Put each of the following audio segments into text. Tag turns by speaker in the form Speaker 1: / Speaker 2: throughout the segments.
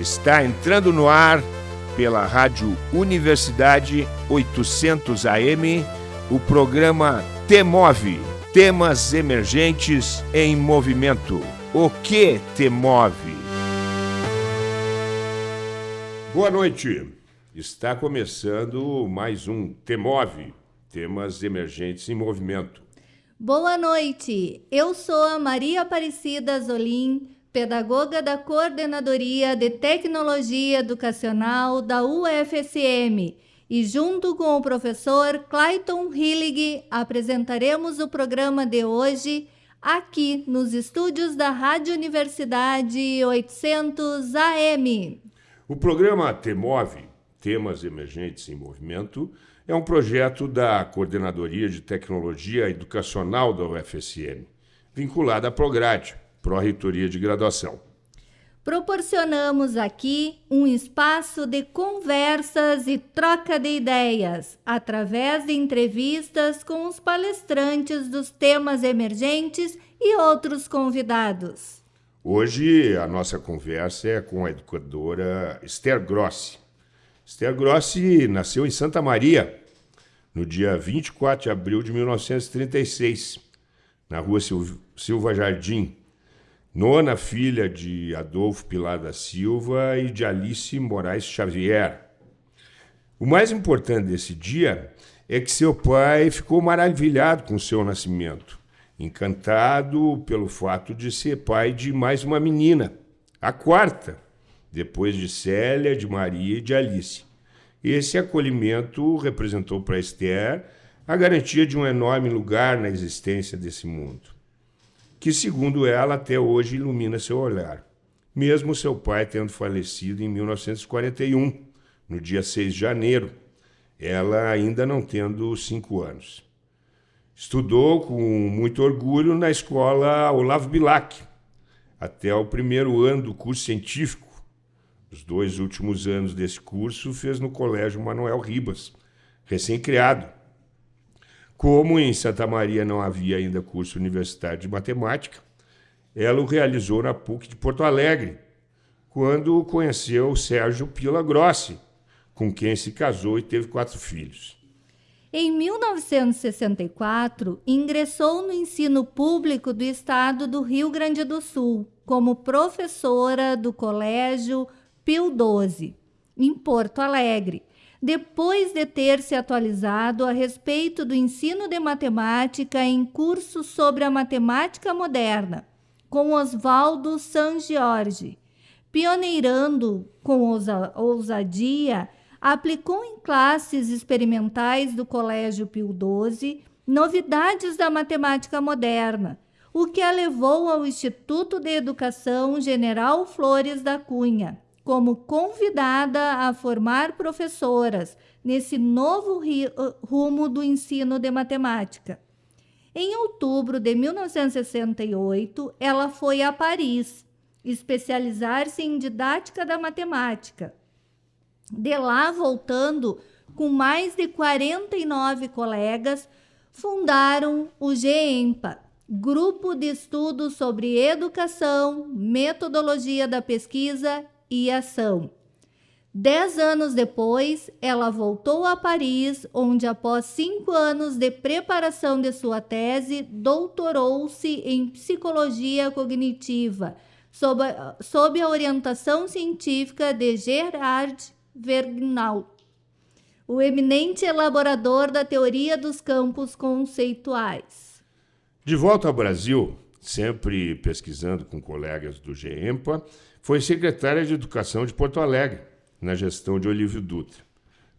Speaker 1: Está entrando no ar pela Rádio Universidade 800 AM o programa Temove Temas Emergentes em Movimento. O que te move? Boa noite. Está começando mais um Temove Temas Emergentes em Movimento.
Speaker 2: Boa noite. Eu sou a Maria Aparecida Zolim pedagoga da Coordenadoria de Tecnologia Educacional da UFSM, e junto com o professor Clayton Hillig apresentaremos o programa de hoje aqui nos estúdios da Rádio Universidade 800 AM.
Speaker 1: O programa TEMOVE, Temas Emergentes em Movimento, é um projeto da Coordenadoria de Tecnologia Educacional da UFSM, vinculada à Prograde, Pró-Reitoria de Graduação.
Speaker 2: Proporcionamos aqui um espaço de conversas e troca de ideias, através de entrevistas com os palestrantes dos temas emergentes e outros convidados.
Speaker 1: Hoje a nossa conversa é com a educadora Esther Grossi. Esther Grossi nasceu em Santa Maria no dia 24 de abril de 1936, na rua Silva Jardim, nona filha de Adolfo Pilar da Silva e de Alice Moraes Xavier. O mais importante desse dia é que seu pai ficou maravilhado com seu nascimento, encantado pelo fato de ser pai de mais uma menina, a quarta, depois de Célia, de Maria e de Alice. Esse acolhimento representou para Esther a garantia de um enorme lugar na existência desse mundo que, segundo ela, até hoje ilumina seu olhar, mesmo seu pai tendo falecido em 1941, no dia 6 de janeiro, ela ainda não tendo cinco anos. Estudou com muito orgulho na escola Olavo Bilac, até o primeiro ano do curso científico. Os dois últimos anos desse curso fez no Colégio Manuel Ribas, recém-criado, como em Santa Maria não havia ainda curso universitário de matemática, ela o realizou na PUC de Porto Alegre, quando conheceu Sérgio Pila Grossi, com quem se casou e teve quatro filhos.
Speaker 2: Em 1964, ingressou no ensino público do estado do Rio Grande do Sul, como professora do Colégio Pio XII, em Porto Alegre, depois de ter se atualizado a respeito do ensino de matemática em cursos sobre a matemática moderna, com Oswaldo San Giorgi. Pioneirando com ousadia, aplicou em classes experimentais do Colégio Pio XII novidades da matemática moderna, o que a levou ao Instituto de Educação General Flores da Cunha, como convidada a formar professoras nesse novo rumo do ensino de matemática. Em outubro de 1968, ela foi a Paris especializar-se em didática da matemática. De lá, voltando com mais de 49 colegas, fundaram o GEMPA, Grupo de Estudos sobre Educação, Metodologia da Pesquisa e ação. Dez anos depois, ela voltou a Paris, onde, após cinco anos de preparação de sua tese, doutorou-se em psicologia cognitiva, sob a, sob a orientação científica de Gerard Vergnaud, o eminente elaborador da teoria dos campos conceituais.
Speaker 1: De volta ao Brasil, sempre pesquisando com colegas do GEMPA, foi secretária de Educação de Porto Alegre, na gestão de Olívio Dutra.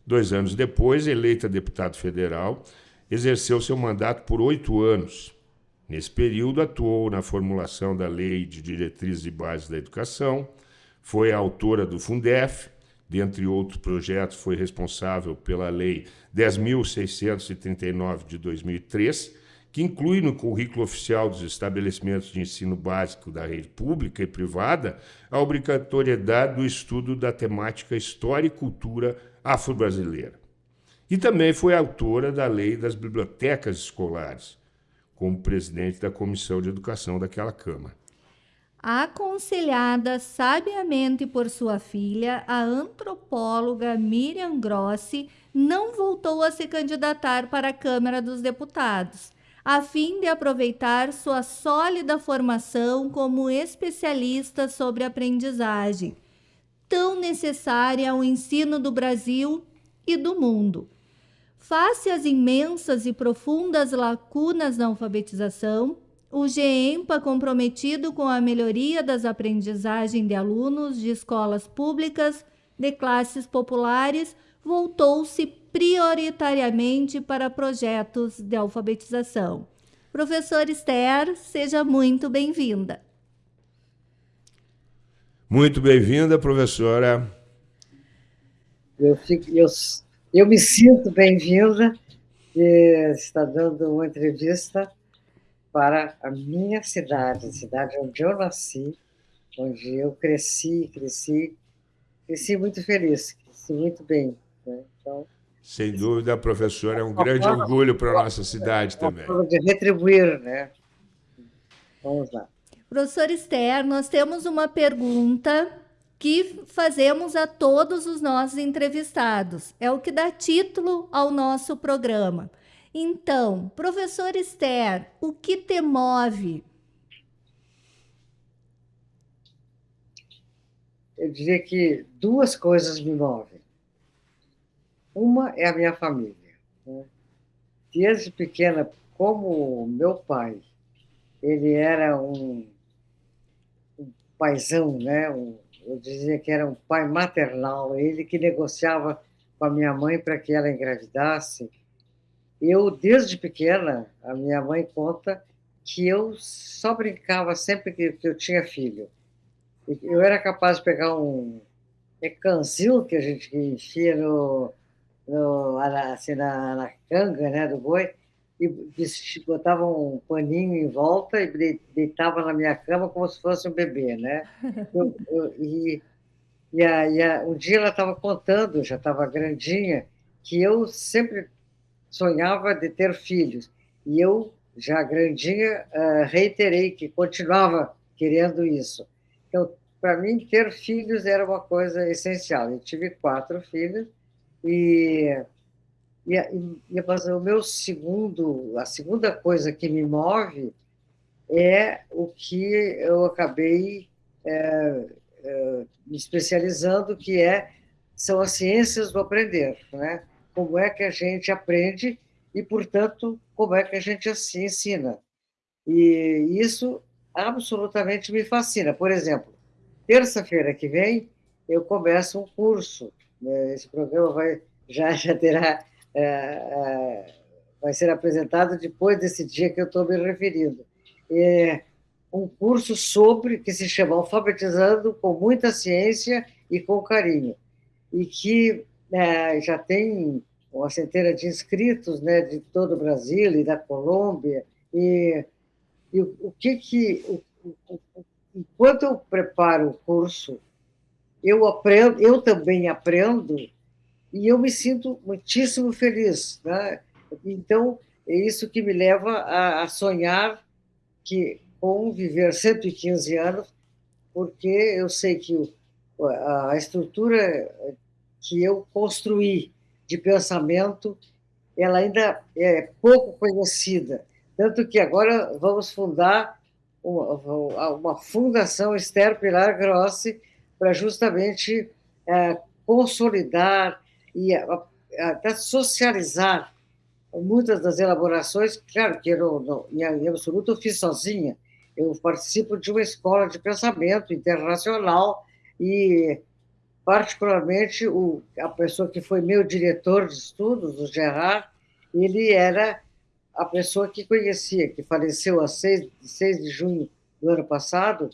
Speaker 1: Dois anos depois, eleita deputado federal, exerceu seu mandato por oito anos. Nesse período, atuou na formulação da Lei de Diretrizes e Bases da Educação, foi autora do Fundef, dentre outros projetos, foi responsável pela Lei 10.639 de 2003, que inclui no currículo oficial dos estabelecimentos de ensino básico da rede pública e privada a obrigatoriedade do estudo da temática História e Cultura Afro-Brasileira. E também foi autora da Lei das Bibliotecas Escolares, como presidente da Comissão de Educação daquela Câmara.
Speaker 2: aconselhada sabiamente por sua filha, a antropóloga Miriam Grossi, não voltou a se candidatar para a Câmara dos Deputados, a fim de aproveitar sua sólida formação como especialista sobre aprendizagem, tão necessária ao ensino do Brasil e do mundo. Face às imensas e profundas lacunas na alfabetização, o GEMPA, comprometido com a melhoria das aprendizagens de alunos de escolas públicas de classes populares, voltou-se prioritariamente para projetos de alfabetização. Professor Esther, seja muito bem-vinda.
Speaker 1: Muito bem-vinda, professora.
Speaker 3: Eu, fico, eu, eu me sinto bem-vinda e está dando uma entrevista para a minha cidade, a cidade onde eu nasci, onde eu cresci, cresci, cresci muito feliz, cresci muito bem. Né? Então,
Speaker 1: Sem dúvida, professor, é um grande forma, orgulho para a nossa cidade também.
Speaker 3: de retribuir, né? Vamos lá.
Speaker 2: Professor Esther, nós temos uma pergunta que fazemos a todos os nossos entrevistados. É o que dá título ao nosso programa. Então, professor Esther, o que te move?
Speaker 3: Eu diria que duas coisas me movem. Uma é a minha família. Né? Desde pequena, como meu pai, ele era um, um paizão, né? Um, eu dizia que era um pai maternal, ele que negociava com a minha mãe para que ela engravidasse eu, desde pequena, a minha mãe conta que eu só brincava sempre que, que eu tinha filho. Eu era capaz de pegar um ecanzil que a gente enfia no, no, assim, na, na canga né, do boi e botava um paninho em volta e deitava na minha cama como se fosse um bebê, né? Eu, eu, e e, a, e a, um dia ela estava contando, já estava grandinha, que eu sempre sonhava de ter filhos. E eu, já grandinha, uh, reiterei que continuava querendo isso. Então, para mim, ter filhos era uma coisa essencial. Eu tive quatro filhos e, e, e mas o meu segundo, a segunda coisa que me move é o que eu acabei é, é, me especializando, que é são as ciências do aprender, né? como é que a gente aprende e, portanto, como é que a gente se ensina. E isso absolutamente me fascina. Por exemplo, terça-feira que vem eu começo um curso. Né? Esse programa vai já já terá é, é, vai ser apresentado depois desse dia que eu estou me referindo. É um curso sobre que se chama Alfabetizando com muita ciência e com carinho e que é, já tem uma centena de inscritos né, de todo o Brasil e da Colômbia. E, e o, o, que que. O, o, enquanto eu preparo o curso, eu aprendo, eu também aprendo e eu me sinto muitíssimo feliz. Né? Então, é isso que me leva a, a sonhar que com viver 115 anos, porque eu sei que a estrutura que eu construí de pensamento, ela ainda é pouco conhecida. Tanto que agora vamos fundar uma, uma fundação Esther Pilar Grossi para justamente é, consolidar e até socializar muitas das elaborações. Claro que eu, em, em absoluto, eu fiz sozinha. Eu participo de uma escola de pensamento internacional e particularmente o, a pessoa que foi meu diretor de estudos, o Gerard, ele era a pessoa que conhecia, que faleceu a 6, 6 de junho do ano passado,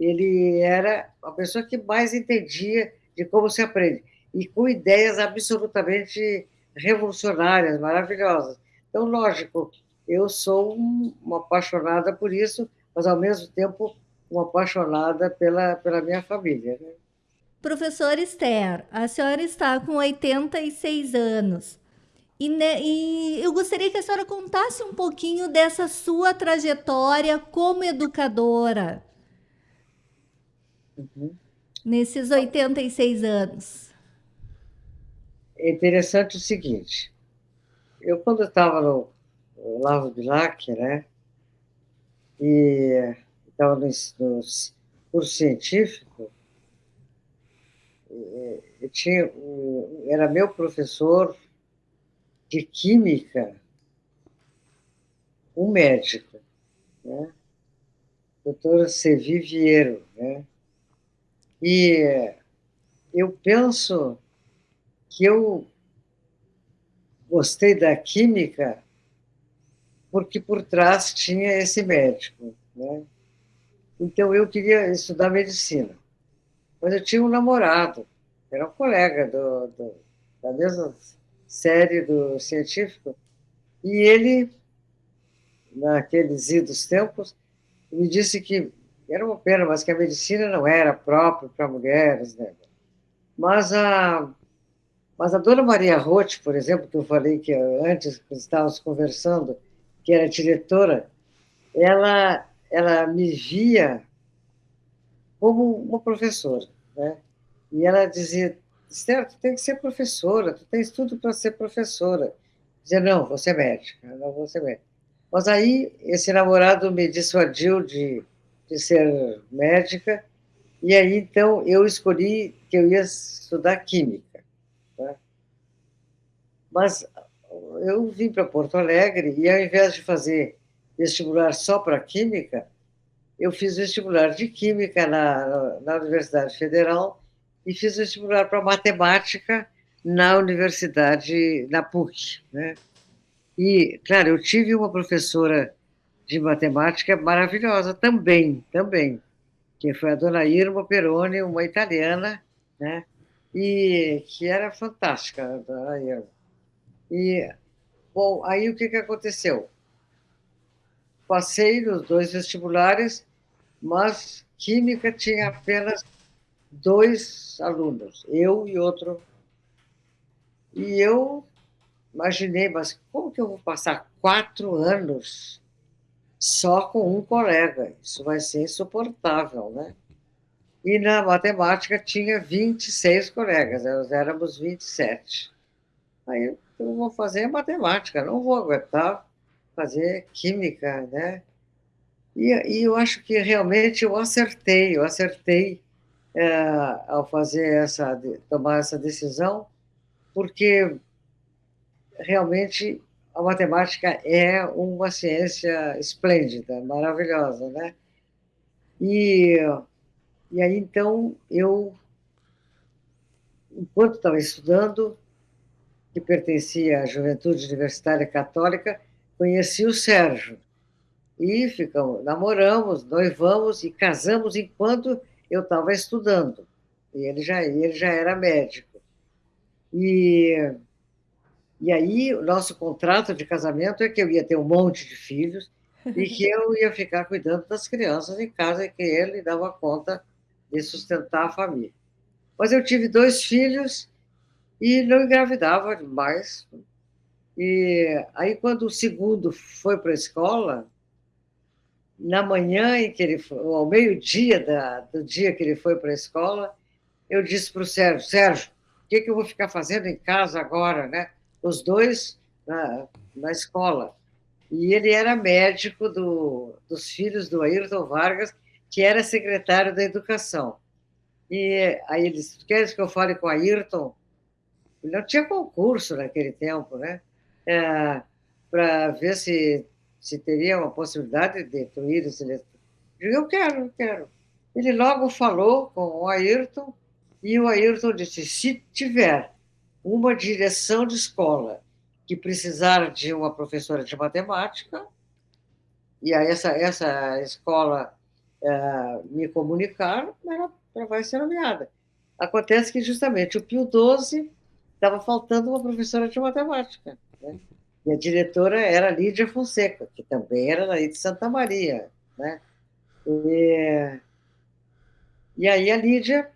Speaker 3: ele era a pessoa que mais entendia de como se aprende, e com ideias absolutamente revolucionárias, maravilhosas. Então, lógico, eu sou uma apaixonada por isso, mas, ao mesmo tempo, uma apaixonada pela, pela minha família. Né?
Speaker 2: Professor Esther, a senhora está com 86 anos. E, ne, e, eu gostaria que a senhora contasse um pouquinho dessa sua trajetória como educadora. Uhum. nesses 86 anos?
Speaker 3: É interessante o seguinte, eu quando estava no Lavo Bilac, né, e estava no, no curso científico, eu tinha, era meu professor de química, um médico, né? doutora Sevi Vieiro. Né? E eu penso que eu gostei da química porque por trás tinha esse médico. Né? Então eu queria estudar medicina. Mas eu tinha um namorado, era um colega do, do, da mesma série do científico, e ele, naqueles idos tempos, me disse que era uma pena, mas que a medicina não era própria para mulheres, né? Mas a, mas a dona Maria Roth, por exemplo, que eu falei que antes, estávamos conversando, que era diretora, ela, ela me via como uma professora, né? E ela dizia, Esther, tu tem que ser professora, tu tens tudo para ser professora. Dizia, não, vou ser médica, não vou ser médica. Mas aí esse namorado me dissuadiu de, de ser médica, e aí então eu escolhi que eu ia estudar química. Tá? Mas eu vim para Porto Alegre e ao invés de fazer vestibular só para química, eu fiz vestibular de química na, na Universidade Federal e fiz vestibular para matemática na universidade, na PUC. Né? E, claro, eu tive uma professora de matemática maravilhosa também, também, que foi a dona Irma Peroni, uma italiana, né? E que era fantástica, a dona Irma. E, bom, aí o que, que aconteceu? Passei nos dois vestibulares, mas Química tinha apenas dois alunos, eu e outro. E eu imaginei, mas como que eu vou passar quatro anos só com um colega? Isso vai ser insuportável, né? E na matemática tinha 26 colegas, nós éramos 27. Aí eu vou fazer matemática, não vou aguentar fazer química, né? E, e eu acho que realmente eu acertei, eu acertei é, ao fazer essa, tomar essa decisão, porque realmente a matemática é uma ciência esplêndida, maravilhosa, né? E, e aí, então, eu, enquanto estava estudando, que pertencia à Juventude Universitária Católica, conheci o Sérgio. E ficamos, namoramos, noivamos e casamos enquanto eu estava estudando. E ele já, ele já era médico. E, e aí, o nosso contrato de casamento é que eu ia ter um monte de filhos e que eu ia ficar cuidando das crianças em casa e que ele dava conta de sustentar a família. Mas eu tive dois filhos e não engravidava mais. E aí, quando o segundo foi para a escola, na manhã em que ele foi, ao meio-dia do dia que ele foi para a escola, eu disse para o Sérgio, Sérgio, o que, que eu vou ficar fazendo em casa agora, né? Os dois na, na escola. E ele era médico do, dos filhos do Ayrton Vargas, que era secretário da Educação. E aí ele disse, queres que eu fale com o Ayrton? Não tinha concurso naquele tempo, né? É, para ver se se teria uma possibilidade de destruir esse eletrônico. Eu quero, eu quero. Ele logo falou com o Ayrton e o Ayrton disse: se tiver uma direção de escola que precisar de uma professora de matemática, e aí essa, essa escola é, me comunicar, ela, ela vai ser nomeada. Acontece que justamente o Pio XII estava faltando uma professora de matemática. Né? E a diretora era Lídia Fonseca, que também era daí de Santa Maria. Né? E, e aí a Lídia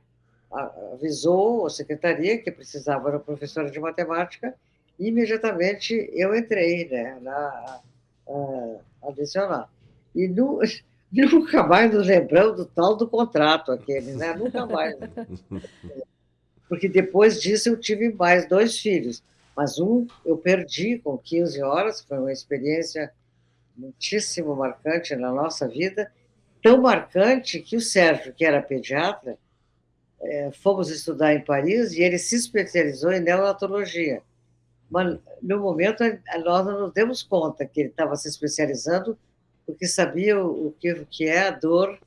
Speaker 3: avisou a secretaria que precisava de uma professora de matemática e imediatamente eu entrei né, na a, adicionar. E no, nunca mais nos lembramos do tal do contrato aquele, né? Nunca mais. Porque depois disso eu tive mais dois filhos, mas um eu perdi com 15 horas, foi uma experiência muitíssimo marcante na nossa vida, tão marcante que o Sérgio, que era pediatra, é, fomos estudar em Paris e ele se especializou em neonatologia. Mas, no momento, nós não nos demos conta que ele estava se especializando porque sabia o, que, o que é a dor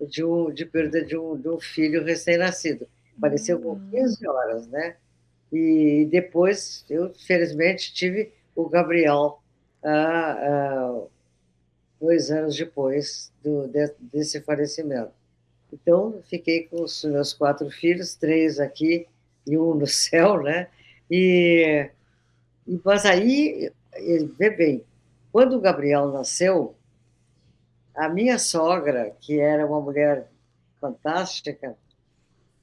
Speaker 3: de, um, de perda de um, de um filho recém-nascido. Apareceu com 15 hum. horas, né? E depois, eu, felizmente, tive o Gabriel ah, ah, dois anos depois do, de, desse falecimento. Então, fiquei com os meus quatro filhos, três aqui e um no céu, né? E, mas aí, vê bem, quando o Gabriel nasceu, a minha sogra, que era uma mulher fantástica,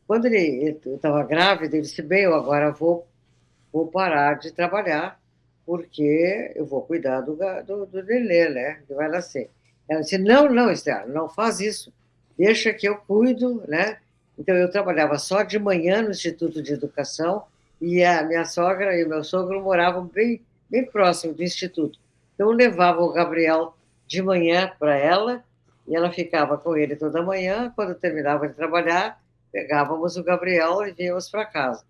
Speaker 3: quando ele estava grávida, ele disse: Bem, eu agora vou, vou parar de trabalhar, porque eu vou cuidar do, do, do nenê, né? Que vai nascer. Ela disse: Não, não, Estela, não faz isso. Deixa que eu cuido, né? Então, eu trabalhava só de manhã no Instituto de Educação e a minha sogra e o meu sogro moravam bem, bem próximo do Instituto. Então, eu levava o Gabriel de manhã para ela e ela ficava com ele toda manhã. Quando terminava de trabalhar, pegávamos o Gabriel e víamos para casa.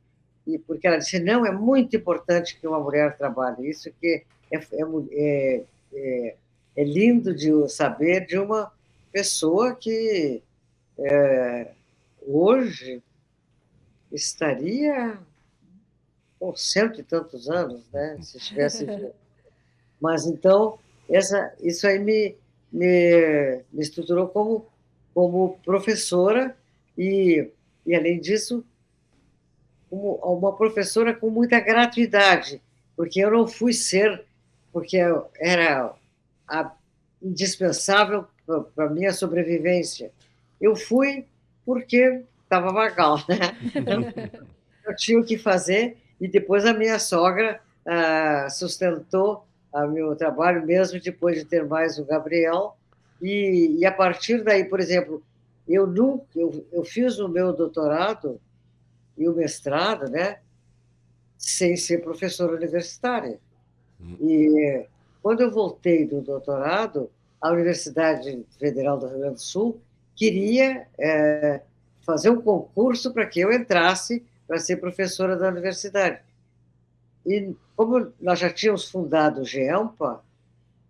Speaker 3: E porque ela disse, não, é muito importante que uma mulher trabalhe. Isso que é, é, é, é lindo de saber de uma pessoa que é, hoje estaria com cento e tantos anos, né, se estivesse Mas então, essa, isso aí me, me, me estruturou como, como professora e, e, além disso, como uma professora com muita gratuidade, porque eu não fui ser, porque era a, indispensável para a minha sobrevivência. Eu fui porque estava vagal, né? eu tinha o que fazer, e depois a minha sogra ah, sustentou o meu trabalho, mesmo depois de ter mais o Gabriel, e, e a partir daí, por exemplo, eu nunca, eu, eu fiz o meu doutorado e o mestrado, né, sem ser professora universitária. Hum. E quando eu voltei do doutorado, a Universidade Federal do Rio Grande do Sul queria é, fazer um concurso para que eu entrasse para ser professora da universidade. E como nós já tínhamos fundado o GEMPA,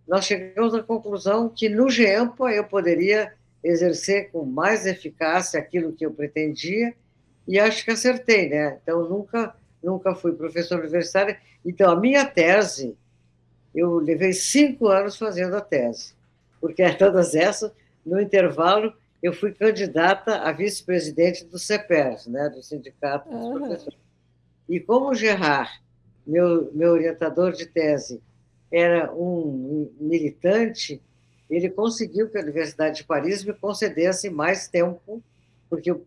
Speaker 3: nós chegamos à conclusão que no GEMPA eu poderia exercer com mais eficácia aquilo que eu pretendia, e acho que acertei, né? Então, nunca, nunca fui professor universitário. Então, a minha tese, eu levei cinco anos fazendo a tese, porque todas essas, no intervalo, eu fui candidata a vice-presidente do CEPERS, né, do Sindicato dos uhum. Professores. E como o Gerard, meu, meu orientador de tese, era um militante, ele conseguiu que a Universidade de Paris me concedesse mais tempo, porque eu,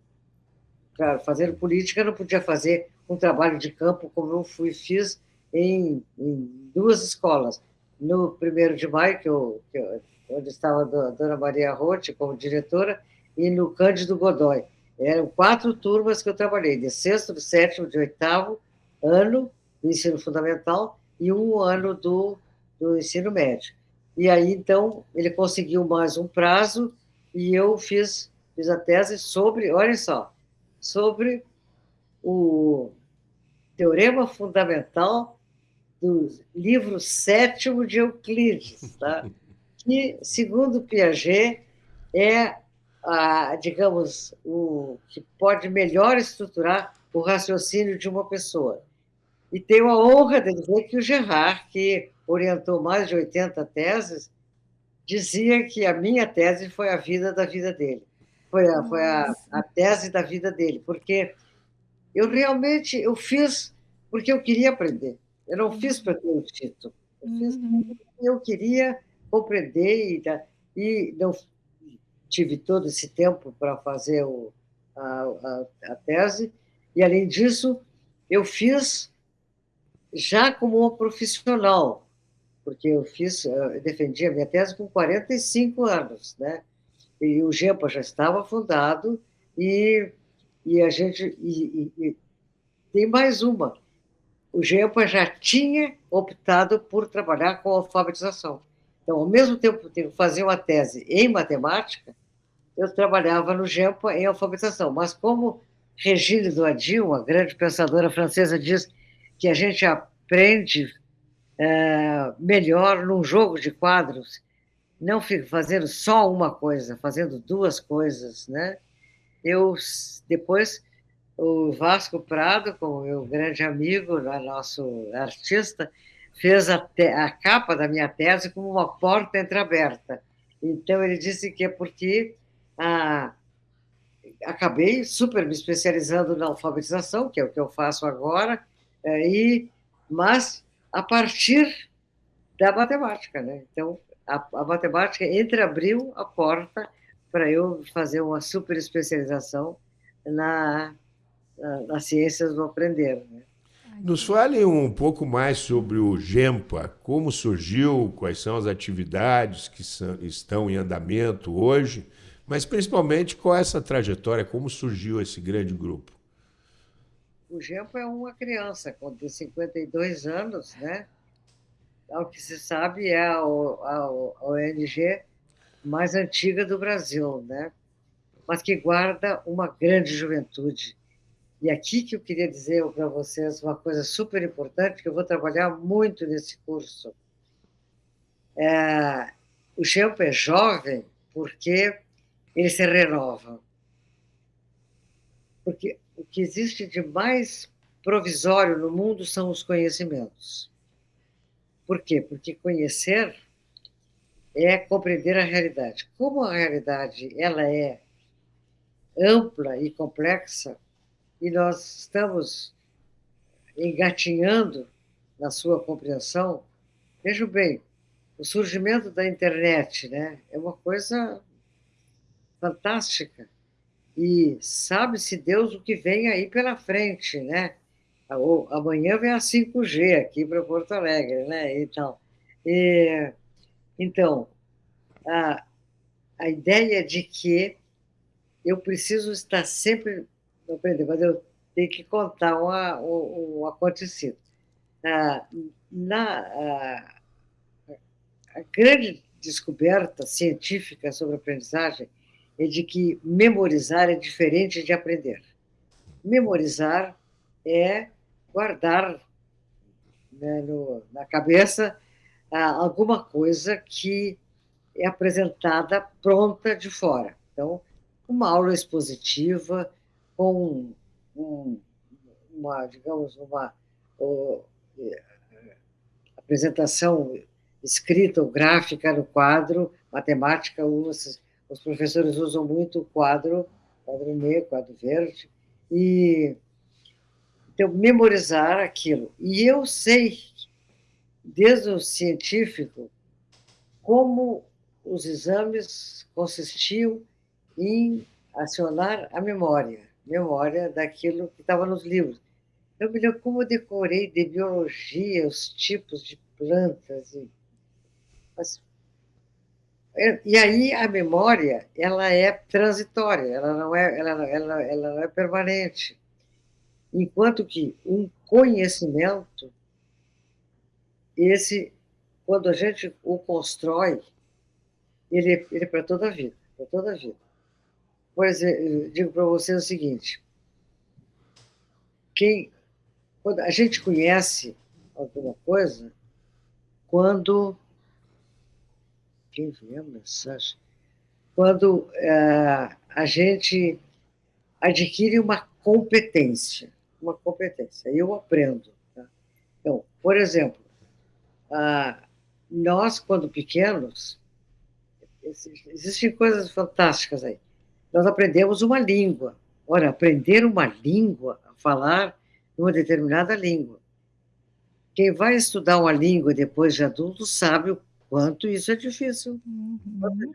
Speaker 3: para fazer política, não podia fazer um trabalho de campo como eu fui, fiz em, em duas escolas. No primeiro de maio, que eu, que eu onde estava a dona Maria Rote como diretora, e no Cândido Godoy. Eram quatro turmas que eu trabalhei, de sexto, de sétimo, de oitavo ano do ensino fundamental e um ano do, do ensino médio. E aí, então, ele conseguiu mais um prazo e eu fiz, fiz a tese sobre, olha só, sobre o teorema fundamental do livro sétimo de Euclides, tá? que, segundo Piaget, é, a, digamos, o que pode melhor estruturar o raciocínio de uma pessoa. E tenho a honra de dizer que o Gerard, que orientou mais de 80 teses, dizia que a minha tese foi a vida da vida dele. Foi a, foi a, a tese da vida dele, porque eu realmente eu fiz porque eu queria aprender. Eu não fiz para ter o título. Eu fiz uhum. porque eu queria compreender e, não tive todo esse tempo para fazer o, a, a, a, tese. E, além disso, eu fiz já como uma profissional, porque eu fiz, eu defendi a minha tese com 45 anos, né? E o GEMPA já estava fundado e, e a gente... E, e, e tem mais uma. O GEMPA já tinha optado por trabalhar com alfabetização. Então, ao mesmo tempo que eu fazia uma tese em matemática, eu trabalhava no GEMPA em alfabetização. Mas como Regine Doadil, uma grande pensadora francesa, diz que a gente aprende é, melhor num jogo de quadros, não fazendo só uma coisa, fazendo duas coisas, né? Eu, depois, o Vasco Prado, como meu grande amigo, nosso artista, fez a, te, a capa da minha tese como uma porta entreaberta. Então, ele disse que é porque ah, acabei super me especializando na alfabetização, que é o que eu faço agora, é, e, mas a partir da matemática. Né? Então, a, a matemática entreabriu a porta para eu fazer uma super especialização na, na, nas ciências do aprender. Né?
Speaker 1: Nos fale um pouco mais sobre o GEMPA, como surgiu, quais são as atividades que são, estão em andamento hoje, mas principalmente qual é essa trajetória, como surgiu esse grande grupo.
Speaker 3: O GEMPA é uma criança, com 52 anos, né? Ao que se sabe, é a, a, a ONG mais antiga do Brasil, né? Mas que guarda uma grande juventude e aqui que eu queria dizer para vocês uma coisa super importante, que eu vou trabalhar muito nesse curso. É, o Gempo é jovem porque ele se renova. Porque o que existe de mais provisório no mundo são os conhecimentos. Por quê? Porque conhecer é compreender a realidade. Como a realidade ela é ampla e complexa, e nós estamos engatinhando na sua compreensão. Vejam bem, o surgimento da internet né, é uma coisa fantástica. E sabe-se Deus o que vem aí pela frente, né? Amanhã vem a 5G aqui para Porto Alegre, né? Então, e, então a, a ideia de que eu preciso estar sempre não aprender, mas eu tenho que contar uma, um, um acontecido. Ah, na, a grande descoberta científica sobre aprendizagem é de que memorizar é diferente de aprender. Memorizar é guardar né, no, na cabeça ah, alguma coisa que é apresentada pronta de fora. Então, uma aula expositiva, com um, uma, digamos, uma apresentação escrita ou gráfica no quadro, matemática, os, os professores usam muito o quadro, quadro negro, quadro verde, e então, memorizar aquilo. E eu sei, desde o científico, como os exames consistiam em acionar a memória memória daquilo que estava nos livros. Eu me lembro como eu decorei de biologia, os tipos de plantas. E, mas, é, e aí a memória ela é transitória, ela não é, ela, ela, ela não é permanente. Enquanto que um conhecimento, esse, quando a gente o constrói, ele, ele é para toda a vida, para toda a vida. Por exemplo, digo para vocês o seguinte: quem, a gente conhece alguma coisa, quando. Quem viu a mensagem? Quando é, a gente adquire uma competência. Uma competência. Eu aprendo. Tá? Então, por exemplo, nós, quando pequenos, existem coisas fantásticas aí nós aprendemos uma língua. Ora, aprender uma língua, falar uma determinada língua. Quem vai estudar uma língua depois de adulto sabe o quanto isso é difícil. Uhum.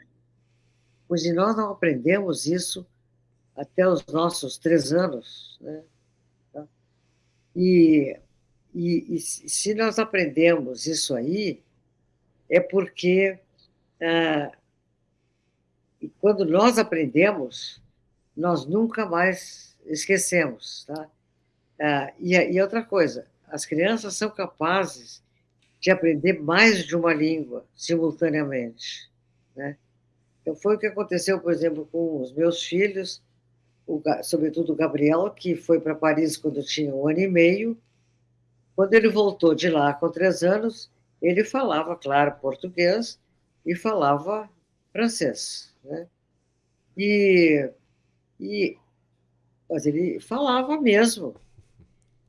Speaker 3: Pois e nós não aprendemos isso até os nossos três anos. Né? Tá? E, e, e, se nós aprendemos isso aí, é porque ah, e quando nós aprendemos, nós nunca mais esquecemos. Tá? Ah, e, e outra coisa, as crianças são capazes de aprender mais de uma língua simultaneamente. Né? Então, foi o que aconteceu, por exemplo, com os meus filhos, o, sobretudo o Gabriel, que foi para Paris quando tinha um ano e meio. Quando ele voltou de lá com três anos, ele falava, claro, português e falava francês. Né? E, e, mas ele falava mesmo,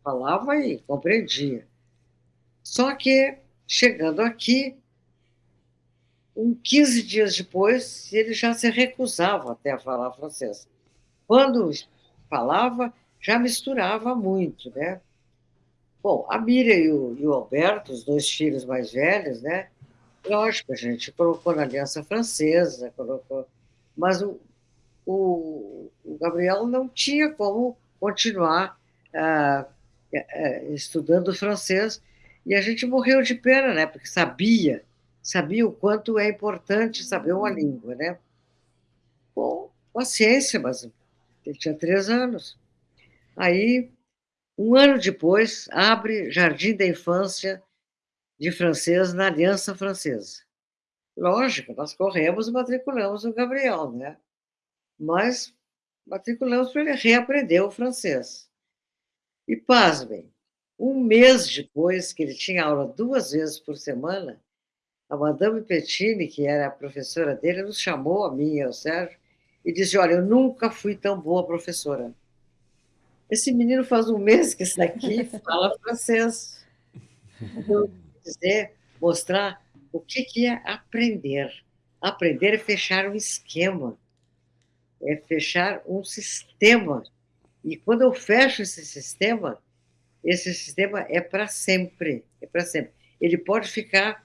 Speaker 3: falava e compreendia. Só que, chegando aqui, um 15 dias depois, ele já se recusava até a falar francês. Quando falava, já misturava muito, né? Bom, a Miriam e o, e o Alberto, os dois filhos mais velhos, né? Lógico, a gente colocou na Aliança Francesa, colocou, mas o, o, o Gabriel não tinha como continuar ah, eh, estudando francês e a gente morreu de pena, né? Porque sabia, sabia o quanto é importante saber uma língua, né? Bom, paciência, mas ele tinha três anos. Aí, um ano depois, abre Jardim da Infância de francês na Aliança Francesa. Lógico, nós corremos e matriculamos o Gabriel, né? Mas matriculamos para ele reaprender o francês. E pasmem, um mês depois, que ele tinha aula duas vezes por semana, a Madame Pettini, que era a professora dele, nos chamou, a mim e ao Sérgio, e disse: Olha, eu nunca fui tão boa professora. Esse menino faz um mês que está aqui fala francês. Então, dizer, mostrar o que, que é aprender. Aprender é fechar um esquema, é fechar um sistema. E quando eu fecho esse sistema, esse sistema é para sempre, é para sempre. Ele pode ficar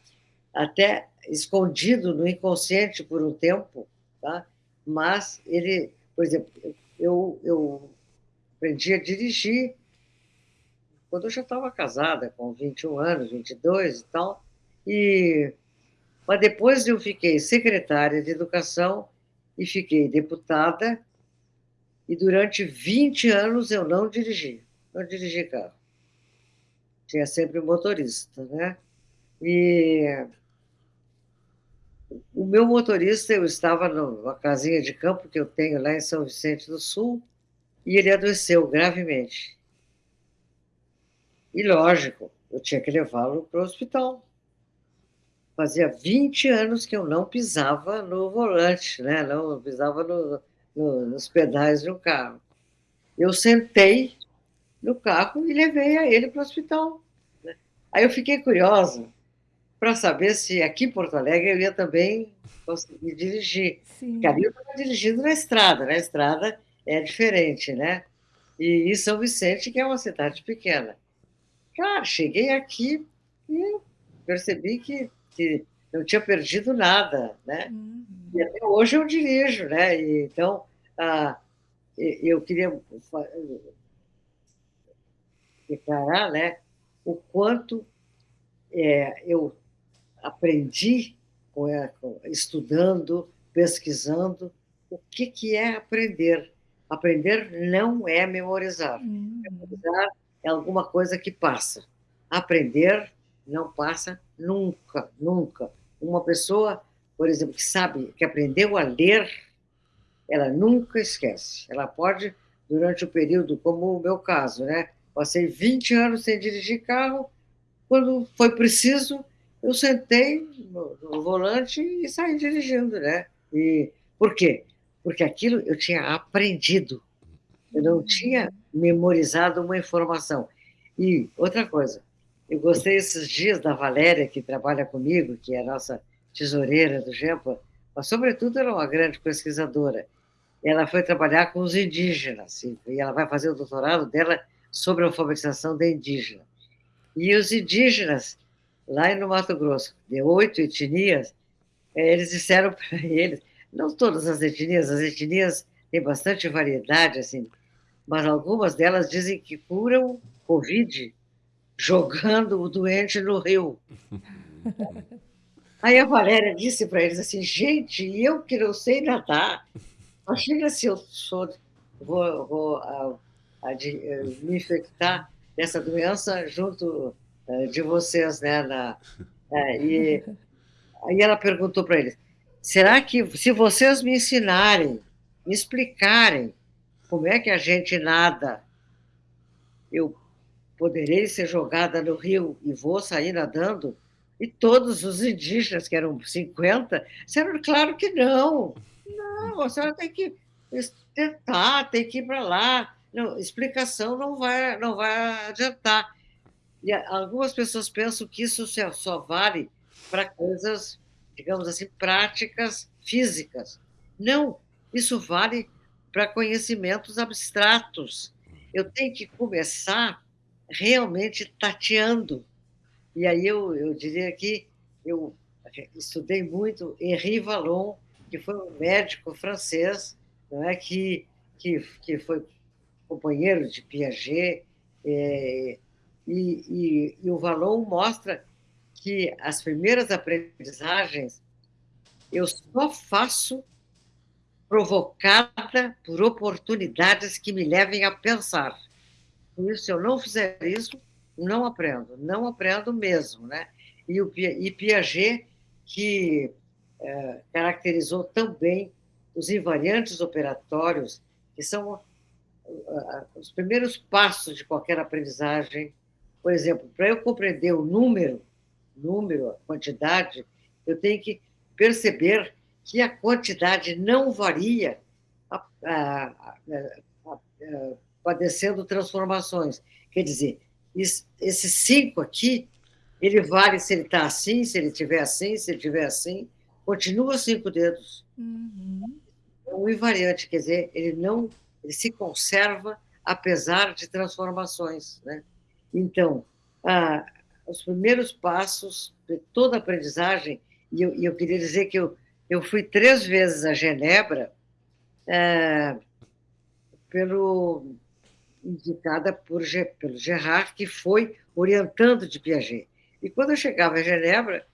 Speaker 3: até escondido no inconsciente por um tempo, tá? mas ele, por exemplo, eu, eu aprendi a dirigir quando eu já estava casada, com 21 anos, 22 e tal, e, mas depois eu fiquei secretária de educação e fiquei deputada, e durante 20 anos eu não dirigi, não dirigi carro. Tinha sempre motorista, né? E o meu motorista, eu estava numa casinha de campo que eu tenho lá em São Vicente do Sul, e ele adoeceu gravemente. E lógico, eu tinha que levá-lo para o hospital. Fazia 20 anos que eu não pisava no volante, né? não pisava no, no, nos pedais do carro. Eu sentei no carro e levei a ele para o hospital. Né? Aí eu fiquei curiosa, para saber se aqui em Porto Alegre eu ia também conseguir dirigir. Sim. Porque ali eu estava dirigindo na estrada, na estrada é diferente, né? E em São Vicente, que é uma cidade pequena. Cara, cheguei aqui e percebi que, que não tinha perdido nada, né? Uhum. E até hoje eu dirijo, né? E, então, ah, eu queria declarar, né, o quanto é, eu aprendi estudando, pesquisando, o que, que é aprender. Aprender não é memorizar. Uhum. Memorizar é alguma coisa que passa. Aprender não passa nunca, nunca. Uma pessoa, por exemplo, que sabe, que aprendeu a ler, ela nunca esquece. Ela pode, durante o período, como o meu caso, né? Passei 20 anos sem dirigir carro, quando foi preciso, eu sentei no, no, volante e saí dirigindo, né? E por quê? Porque aquilo eu tinha aprendido, eu não tinha memorizado uma informação. E outra coisa, eu gostei esses dias da Valéria, que trabalha comigo, que é a nossa tesoureira do GEMPA, mas, sobretudo, ela é uma grande pesquisadora. Ela foi trabalhar com os indígenas, e ela vai fazer o doutorado dela sobre a alfabetização da indígena. E os indígenas lá no Mato Grosso, de oito etnias, é, eles disseram para eles, não todas as etnias, as etnias têm bastante variedade, assim, mas algumas delas dizem que curam Covid jogando o doente no rio. Aí a Valéria disse para eles assim, gente, eu que não sei nadar, imagina se eu sou, vou, vou a, a de, eh, me infectar dessa doença junto uh, de vocês, né? Na, uh, e aí ela perguntou para eles, será que se vocês me ensinarem, me explicarem como é que a gente nada, eu poderei ser jogada no rio e vou sair nadando? E todos os indígenas, que eram 50, disseram, claro que não. Não, a senhora tem que tentar, tem que ir para lá. Não, explicação não vai, não vai adiantar. E algumas pessoas pensam que isso só vale para coisas, digamos assim, práticas físicas. Não, isso vale para conhecimentos abstratos. Eu tenho que começar realmente tateando. E aí eu, eu diria que eu estudei muito Henri Vallon, que foi um médico francês, não é que que, que foi companheiro de Piaget, é, e, e, e o Vallon mostra que as primeiras aprendizagens eu só faço provocada por oportunidades que me levem a pensar. Isso, se eu não fizer isso, não aprendo, não aprendo mesmo. Né? E, o, e Piaget, que é, caracterizou também os invariantes operatórios, que são os primeiros passos de qualquer aprendizagem. Por exemplo, para eu compreender o número, número, a quantidade, eu tenho que perceber que a quantidade não varia a, a, a, padecendo transformações. Quer dizer, esse cinco aqui, ele vale se ele está assim, se ele estiver assim, se ele estiver assim, continua cinco dedos. Uhum. É um invariante, quer dizer, ele não ele se conserva apesar de transformações. Né? Então, ah, os primeiros passos de toda aprendizagem, e eu, eu queria dizer que eu eu fui três vezes a Genebra, é, pelo, indicada por, pelo Gerard, que foi orientando de Piaget. E quando eu chegava a Genebra,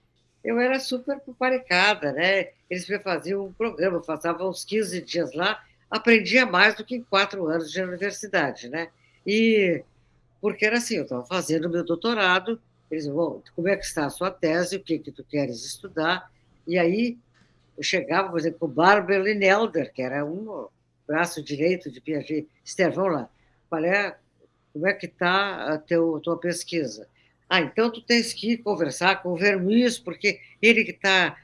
Speaker 3: eu era super paparicada, né? Eles me faziam um programa, eu passava uns 15 dias lá, aprendia mais do que em quatro anos de universidade, né? E porque era assim, eu estava fazendo meu doutorado, eles bom, como é que está a sua tese, o que que tu queres estudar? E aí eu chegava, por exemplo, com o Barbara Linelder, que era um braço direito de Piaget. Esther, vamos lá. Qual é, como é que está a teu, tua pesquisa? Ah, então tu tens que conversar com o Vermis, porque ele que está,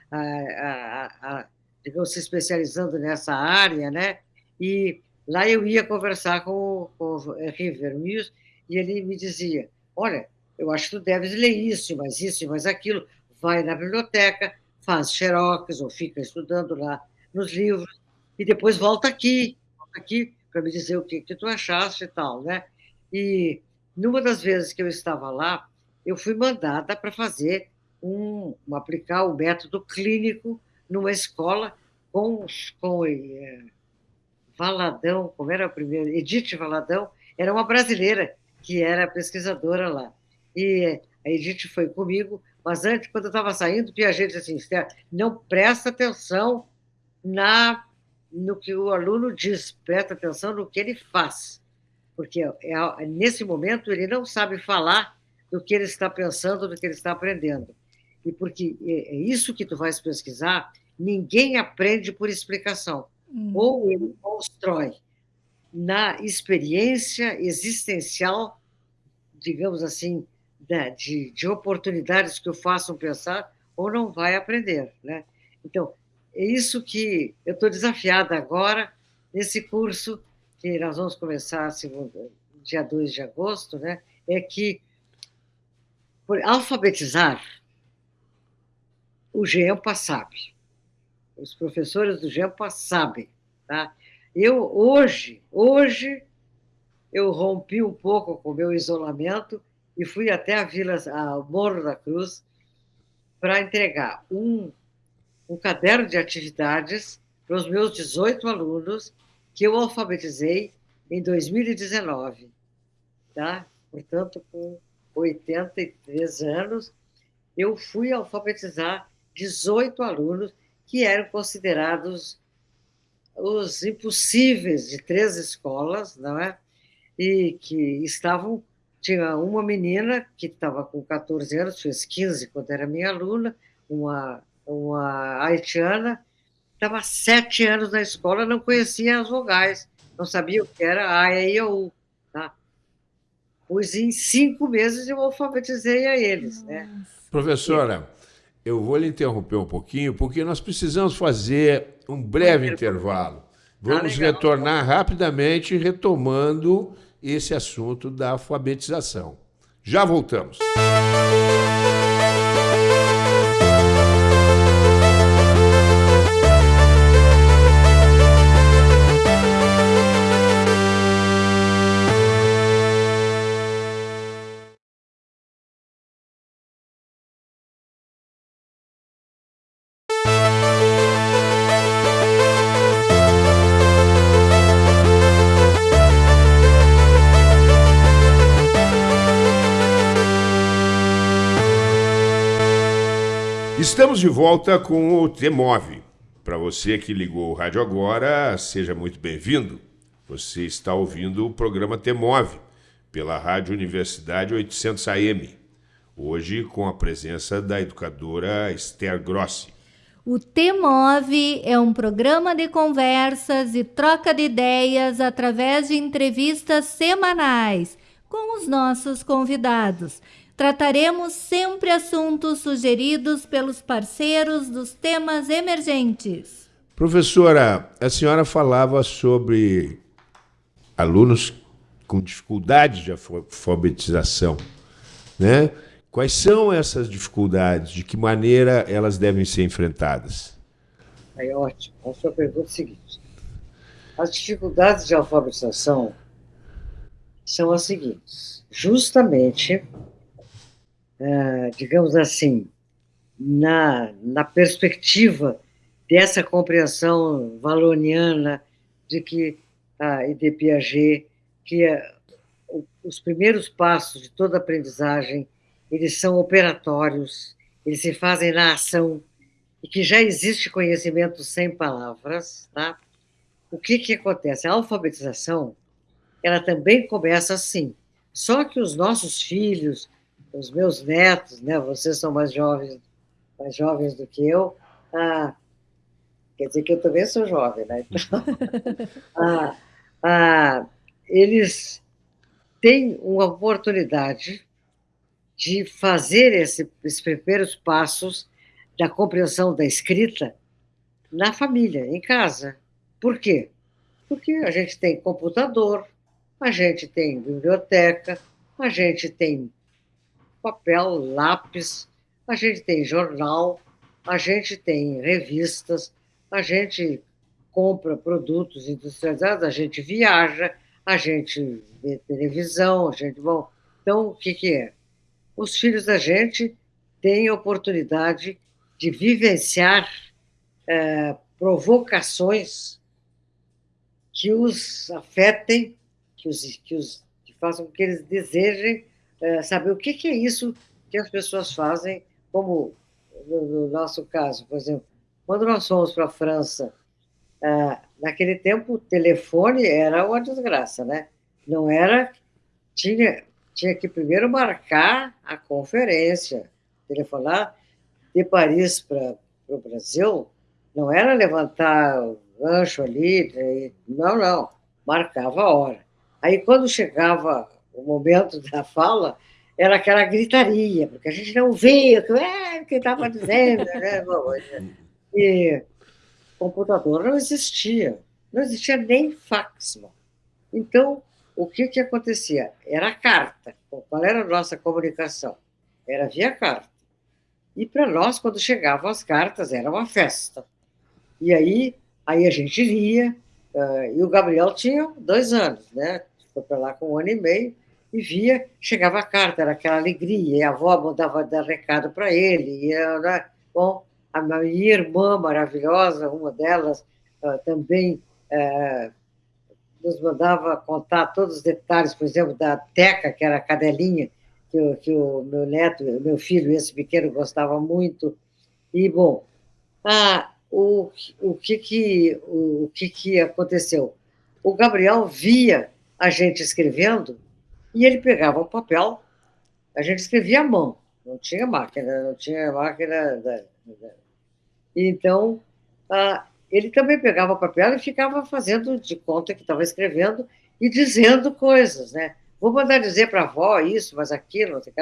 Speaker 3: digamos, se especializando nessa área, né? E lá eu ia conversar com, com o Henri Vermis e ele me dizia, olha, eu acho que tu deves ler isso, mas isso, mas aquilo. Vai na biblioteca, faz xerox ou fica estudando lá nos livros e depois volta aqui, volta aqui para me dizer o que, que tu achaste e tal, né? E numa das vezes que eu estava lá, eu fui mandada para fazer um, um, aplicar o um método clínico numa escola com, com é, Valadão, como era a primeira, Edith Valadão, era uma brasileira que era pesquisadora lá. E a Edith foi comigo, mas antes, quando eu estava saindo, Piaget disse assim, Esther, não presta atenção na, no que o aluno diz, presta atenção no que ele faz. Porque é, é, nesse momento ele não sabe falar do que ele está pensando, do que ele está aprendendo. E porque é, é isso que tu vais pesquisar, ninguém aprende por explicação. Hum. Ou ele constrói na experiência existencial, digamos assim, né, de, de oportunidades que o façam pensar, ou não vai aprender. Né? Então, é isso que eu estou desafiada agora, nesse curso que nós vamos começar segundo, dia 2 de agosto, né? é que, por alfabetizar, o GEMPA sabe. Os professores do GEMPA sabem. Tá? Eu, hoje, hoje, eu rompi um pouco com o meu isolamento e fui até a Vila, a Morro da Cruz, para entregar um, um caderno de atividades para os meus 18 alunos que eu alfabetizei em 2019. Tá? Portanto, com 83 anos, eu fui alfabetizar 18 alunos que eram considerados os impossíveis de três escolas, não é? E que estavam. Tinha uma menina que estava com 14 anos, fez 15 quando era minha aluna, uma, uma haitiana, estava sete anos na escola, não conhecia as vogais, não sabia o que era A, E, I, O, U. Tá? Pois em cinco meses eu alfabetizei a eles. Né?
Speaker 1: Professora, eu vou lhe interromper um pouquinho, porque nós precisamos fazer um breve intervalo. Vamos ah, retornar rapidamente, retomando esse assunto da alfabetização. Já voltamos. Estamos de volta com o T-Move. Para você que ligou o rádio agora, seja muito bem-vindo. Você está ouvindo o programa T-Move pela Rádio Universidade 800 AM. Hoje com a presença da educadora Esther Grossi.
Speaker 2: O T-Move é um programa de conversas e troca de ideias através de entrevistas semanais com os nossos convidados Trataremos sempre assuntos sugeridos pelos parceiros dos temas emergentes.
Speaker 1: Professora, a senhora falava sobre alunos com dificuldades de alfabetização, né? Quais são essas dificuldades? De que maneira elas devem ser enfrentadas?
Speaker 3: É ótimo. A sua pergunta é a seguinte: as dificuldades de alfabetização são as seguintes. Justamente é, digamos assim, na, na perspectiva dessa compreensão valoniana de que a e de Piaget que é, os primeiros passos de toda aprendizagem eles são operatórios, eles se fazem na ação e que já existe conhecimento sem palavras, tá? O que que acontece? A alfabetização, ela também começa assim. Só que os nossos filhos, os meus netos, né? Vocês são mais jovens, mais jovens do que eu. Ah, quer dizer que eu também sou jovem, né? Então, ah, ah, eles têm uma oportunidade de fazer esse, esses primeiros passos da compreensão da escrita na família, em casa. Por quê? Porque a gente tem computador, a gente tem biblioteca, a gente tem papel, lápis, a gente tem jornal, a gente tem revistas, a gente compra produtos industrializados, a gente viaja, a gente vê televisão, a gente. Bom, então, o que, que é? Os filhos da gente têm oportunidade de vivenciar é, provocações que os afetem, que os, que os que façam com que eles desejem é, saber o que, que, é isso que as pessoas fazem, como no, no nosso caso, por exemplo, quando nós fomos para a França, é, naquele tempo o telefone era uma desgraça, né? Não era. Tinha, tinha que primeiro marcar a conferência, telefonar de Paris para o Brasil, não era levantar o gancho ali, não, não, marcava a hora. Aí, quando chegava o momento da fala era aquela gritaria, porque a gente não via é, o que estava dizendo. Né? E computador não existia, não existia nem fax. Então, o que, que acontecia? Era carta. Qual era a nossa comunicação? Era via carta. E para nós, quando chegavam as cartas, era uma festa. E aí, aí a gente lia, e o Gabriel tinha dois anos, né? Foi para lá com um ano e meio, e via, chegava a carta, era aquela alegria, e a avó mandava dar recado para ele, e era, né, bom, a minha irmã maravilhosa, uma delas, também uh, nos mandava contar todos os detalhes, por exemplo, da Teca, que era a cadelinha, que, que o meu neto, meu filho, esse pequeno, gostava muito, E, bom, ah, o, o, que, que, o, o que, que aconteceu? O Gabriel via a gente escrevendo e ele pegava o papel, a gente escrevia à mão, não tinha máquina, não tinha máquina. Da, da... Então, ah, ele também pegava o papel e ficava fazendo de conta que estava escrevendo e dizendo coisas, né? Vou mandar dizer para a avó isso, mas aquilo, que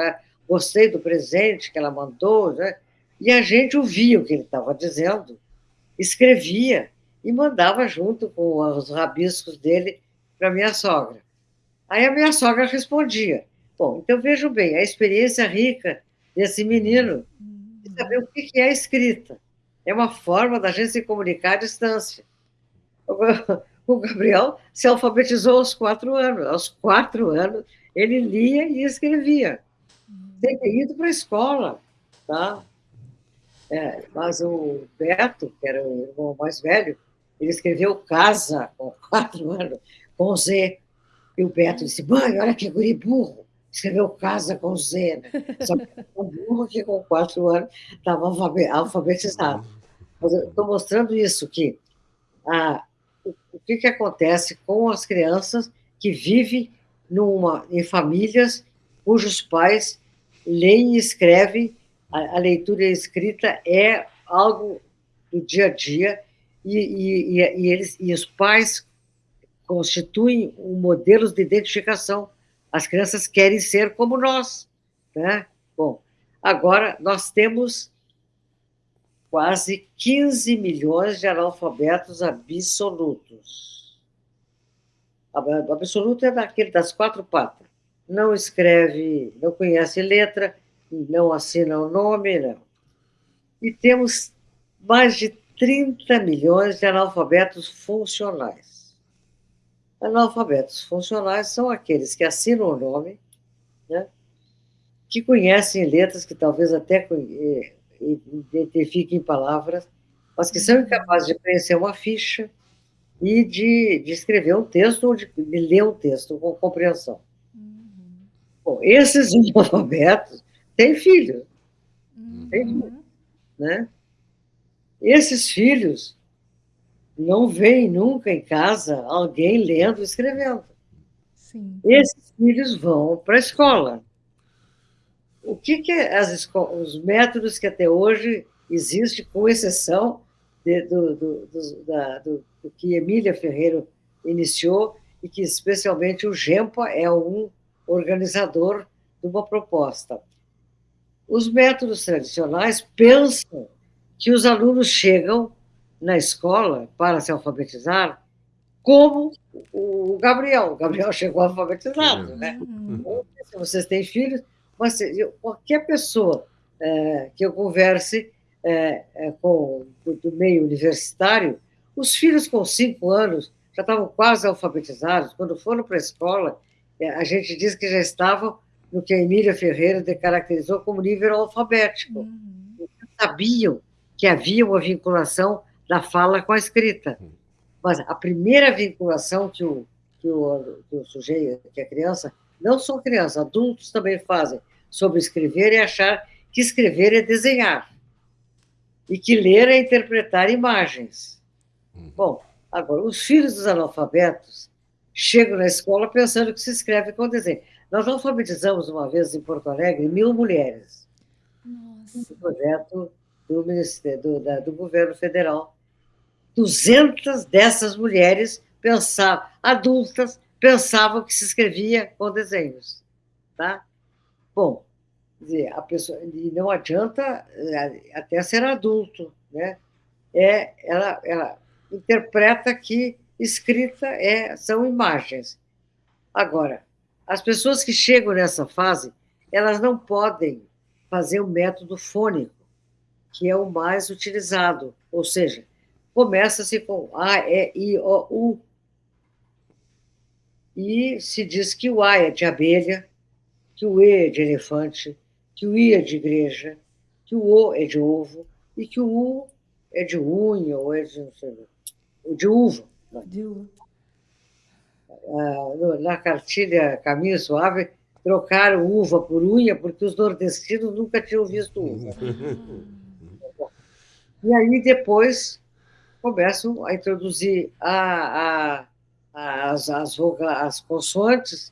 Speaker 3: gostei do presente que ela mandou, né? E a gente ouvia o que ele estava dizendo, escrevia e mandava junto com os rabiscos dele para minha sogra. Aí a minha sogra respondia. Bom, então vejam bem, a experiência rica desse menino de saber o que é escrita. É uma forma da gente se comunicar à distância. O Gabriel se alfabetizou aos quatro anos. Aos quatro anos, ele lia e escrevia. Tem ido para a escola, tá? É, mas o Beto, que era o irmão mais velho, ele escreveu Casa, com quatro anos, com Z. E o Beto disse, mãe, olha que guri burro. Escreveu Casa com Z. Né? Só que o burro que com quatro anos estava alfabetizado. Mas eu estou mostrando isso, que o, o que, que acontece com as crianças que vivem numa, em famílias cujos pais leem e escrevem a, a leitura e a escrita é algo do dia a dia e, e, e, eles, e os pais constituem um modelo de identificação. As crianças querem ser como nós. Né? Bom, agora nós temos quase 15 milhões de analfabetos absolutos. Absoluto é daquele das quatro patas. Não escreve, não conhece letra, não assina o nome, não. E temos mais de 30 milhões de analfabetos funcionais. Analfabetos funcionais são aqueles que assinam o nome, né, que conhecem letras, que talvez até eh, identifiquem palavras, mas que são incapazes de preencher uma ficha e de, de escrever um texto ou de, de ler um texto com compreensão. Uhum. Bom, esses analfabetos tem filho. Uhum. Tem filho, né? Esses filhos não veem nunca em casa alguém lendo e escrevendo. Sim. Esses filhos vão para a escola. O que, que é as os métodos que até hoje existem, com exceção de, do, do, do, da, do, do que Emília Ferreira iniciou, e que especialmente o GEMPA é um organizador de uma proposta. Os métodos tradicionais pensam que os alunos chegam na escola para se alfabetizar como o Gabriel. O Gabriel chegou alfabetizado, né? Uhum. Se vocês têm filhos, mas qualquer pessoa é, que eu converse é, é, com do, meio universitário, os filhos com cinco anos já estavam quase alfabetizados. Quando foram para a escola, é, a gente diz que já estavam no que a Emília Ferreira caracterizou como nível alfabético. Uhum. Sabiam que havia uma vinculação da fala com a escrita. Mas a primeira vinculação que o, que o, que o sujeito, que a criança, não só crianças, adultos também fazem, sobre escrever e achar que escrever é desenhar. E que ler é interpretar imagens. Uhum. Bom, agora, os filhos dos analfabetos chegam na escola pensando que se escreve com desenho. Nós alfabetizamos uma vez em Porto Alegre mil mulheres. Nossa. Um projeto do, Ministério, do, da, do governo federal. 200 dessas mulheres pensavam, adultas, pensavam que se escrevia com desenhos. Tá? Bom, a pessoa, e não adianta é, até ser adulto, né? É, ela, ela interpreta que escrita é, são imagens. Agora, as pessoas que chegam nessa fase, elas não podem fazer o método fônico, que é o mais utilizado, ou seja, começa-se com A, E, I, O, U, e se diz que o A é de abelha, que o E é de elefante, que o I é de igreja, que o O é de ovo e que o U é de unha ou é de, não sei, de uva. De uva na cartilha Caminho Suave, trocaram uva por unha, porque os nordestinos nunca tinham visto uva. E aí depois começam a introduzir a, a, as, as, as consoantes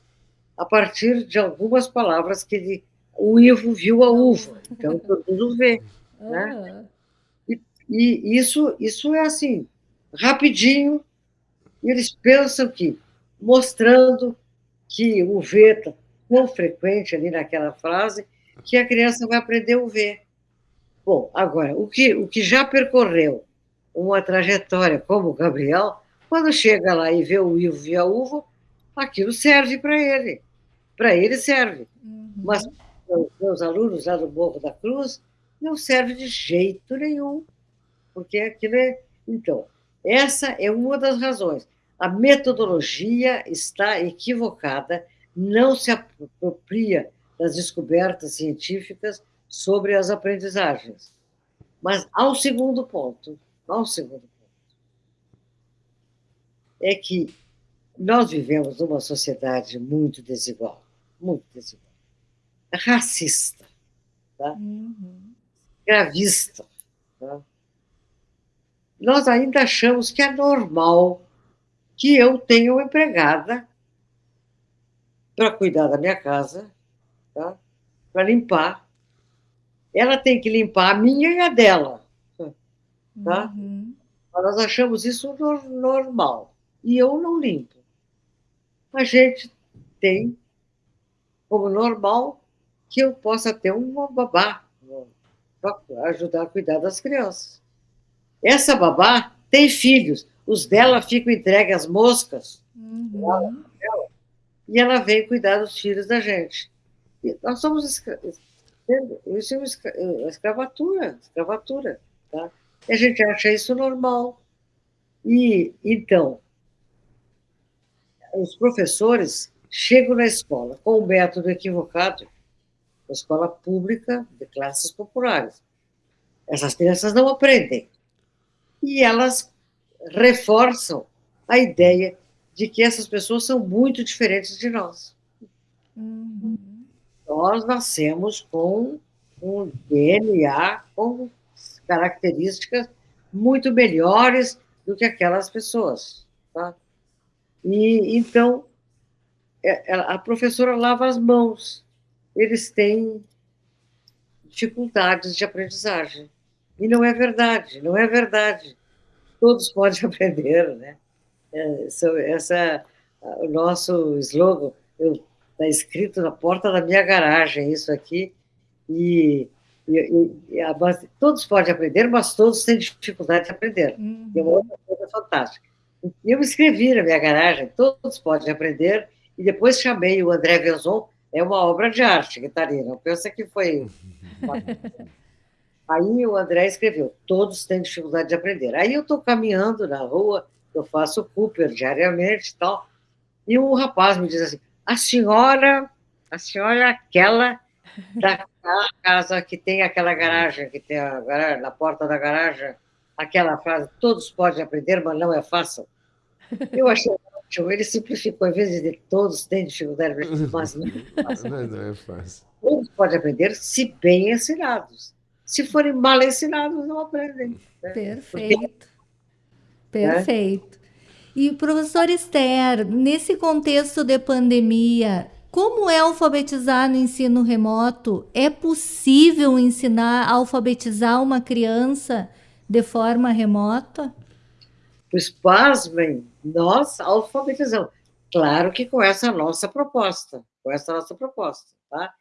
Speaker 3: a partir de algumas palavras que ele, o Ivo viu a uva, então introduz o V. Né? E, e isso, isso é assim, rapidinho, eles pensam que, mostrando que o V está tão frequente ali naquela frase, que a criança vai aprender o V. Bom, agora, o que, o que já percorreu uma trajetória como o Gabriel, quando chega lá e vê o Ivo e a uva, aquilo serve para ele. Para ele serve. Uhum. Mas os meus alunos lá do Morro da Cruz, não serve de jeito nenhum, porque aquilo é. Então, essa é uma das razões. A metodologia está equivocada, não se apropria das descobertas científicas sobre as aprendizagens. Mas ao segundo ponto, ao segundo ponto, é que nós vivemos numa sociedade muito desigual, muito desigual, racista, tá? Uhum. gravista. Tá? Nós ainda achamos que é normal que eu tenha uma empregada para cuidar da minha casa, tá? para limpar. Ela tem que limpar a minha e a dela. Tá? Uhum. Nós achamos isso normal. E eu não limpo. A gente tem como normal que eu possa ter uma babá para ajudar a cuidar das crianças. Essa babá tem filhos, os dela ficam entregues às moscas, uhum. e ela vem cuidar dos filhos da gente. E nós somos escra... isso é escravatura, escravatura, tá? E a gente acha isso normal. E então, os professores chegam na escola com o método equivocado, escola pública de classes populares. Essas crianças não aprendem. E elas reforçam a ideia de que essas pessoas são muito diferentes de nós. Uhum. Nós nascemos com um DNA com características muito melhores do que aquelas pessoas. Tá? E então é, a professora lava as mãos. Eles têm dificuldades de aprendizagem. E não é verdade, não é verdade. Todos podem aprender, né? É, essa, o nosso slogan está escrito na porta da minha garagem, isso aqui, e, e, e a, todos podem aprender, mas todos têm dificuldade de aprender. Uhum. É uma outra coisa fantástica. E eu escrevi na minha garagem, todos podem aprender, e depois chamei o André Vezon, é uma obra de arte, Guitarina, não pensa que foi... Aí o André escreveu, todos têm dificuldade de aprender. Aí eu estou caminhando na rua, eu faço Cooper diariamente e tal, e um rapaz me diz assim, a senhora, a senhora é aquela da casa que tem aquela garagem, que tem a garagem, na porta da garagem, aquela frase, todos podem aprender, mas não é fácil. Eu achei ótimo, ele simplificou, em vez de todos têm dificuldade, mas não é fácil. Não é fácil. Todos podem aprender se bem ensinados. Se forem mal ensinados, não aprendem.
Speaker 2: Né? Perfeito. Porque... Perfeito. E, professor Esther, nesse contexto de pandemia, como é alfabetizar no ensino remoto? É possível ensinar, alfabetizar uma criança de forma remota?
Speaker 3: Pois, pasmem, nós alfabetizamos. Claro que com essa nossa proposta, com essa nossa proposta, tá?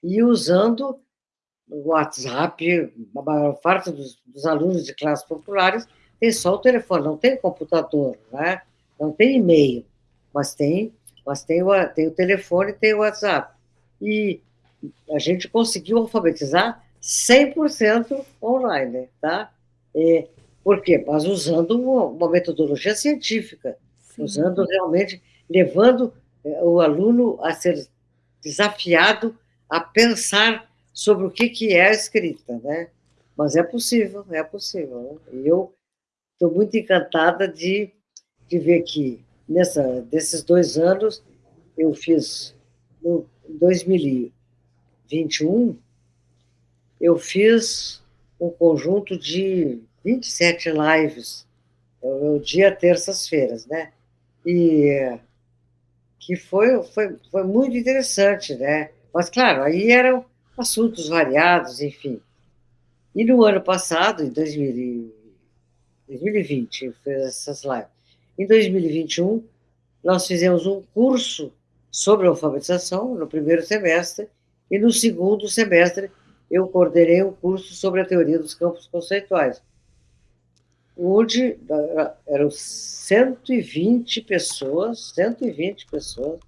Speaker 3: E usando o WhatsApp, a maior parte dos, dos, alunos de classes populares tem só o telefone, não tem computador, né? não tem e-mail, mas tem, mas tem o, tem o telefone e tem o WhatsApp. E a gente conseguiu alfabetizar 100% online, tá? É, por quê? Mas usando uma, uma metodologia científica, Sim. usando realmente, levando é, o aluno a ser desafiado a pensar sobre o que, que é a escrita, né? Mas é possível, é possível. Né? E eu estou muito encantada de, de ver que, nessa, desses dois anos, eu fiz, no 2021, eu fiz um conjunto de 27 lives, é o dia terças-feiras, né? E que foi, foi, foi muito interessante, né? Mas, claro, aí eram assuntos variados, enfim. E no ano passado, em 2020, fez essas lives. Em 2021, nós fizemos um curso sobre alfabetização no primeiro semestre e no segundo semestre eu coordenei um curso sobre a teoria dos campos conceituais, onde eram 120 pessoas, 120 pessoas